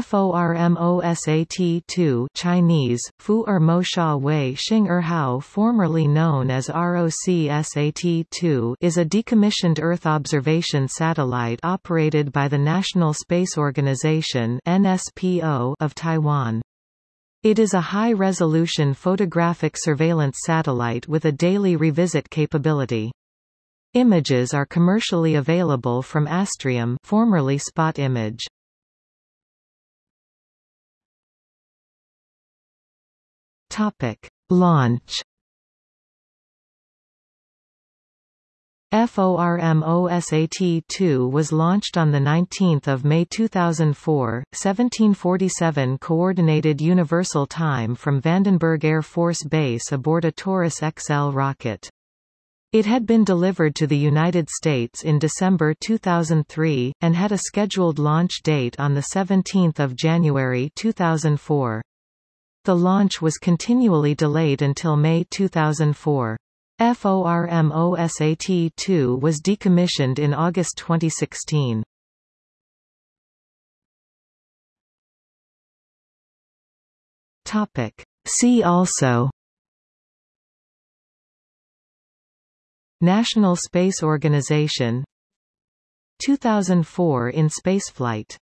FORMOSAT-2 Chinese, Fu er Mo Sha Wei Xing er Hao formerly known as ROCSAT-2 is a decommissioned Earth observation satellite operated by the National Space Organization NSPO of Taiwan. It is a high-resolution photographic surveillance satellite with a daily revisit capability. Images are commercially available from Astrium formerly Spot Image. Topic: Launch. FORMOSAT-2 was launched on 19 May 2004, 1747 Coordinated Universal Time from Vandenberg Air Force Base aboard a Taurus XL rocket. It had been delivered to the United States in December 2003, and had a scheduled launch date on 17 January 2004. The launch was continually delayed until May 2004. FORMOSAT-2 was decommissioned in August 2016. Topic. See also National Space Organization 2004 in spaceflight